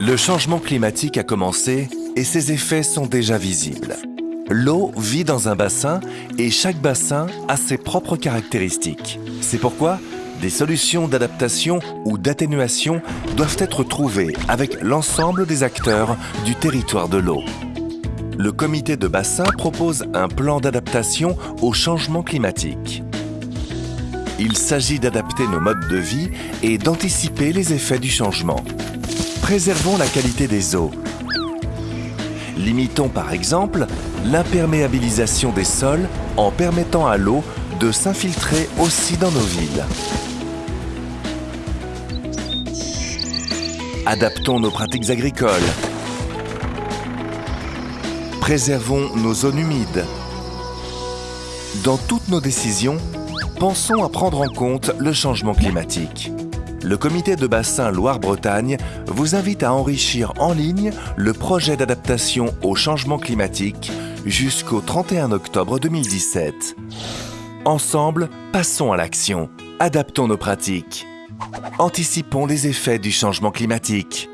Le changement climatique a commencé et ses effets sont déjà visibles. L'eau vit dans un bassin et chaque bassin a ses propres caractéristiques. C'est pourquoi des solutions d'adaptation ou d'atténuation doivent être trouvées avec l'ensemble des acteurs du territoire de l'eau. Le comité de bassin propose un plan d'adaptation au changement climatique. Il s'agit d'adapter nos modes de vie et d'anticiper les effets du changement. Préservons la qualité des eaux. Limitons par exemple l'imperméabilisation des sols en permettant à l'eau de s'infiltrer aussi dans nos villes. Adaptons nos pratiques agricoles. Préservons nos zones humides. Dans toutes nos décisions, pensons à prendre en compte le changement climatique. Le comité de bassin Loire-Bretagne vous invite à enrichir en ligne le projet d'adaptation au changement climatique jusqu'au 31 octobre 2017. Ensemble, passons à l'action. Adaptons nos pratiques. Anticipons les effets du changement climatique.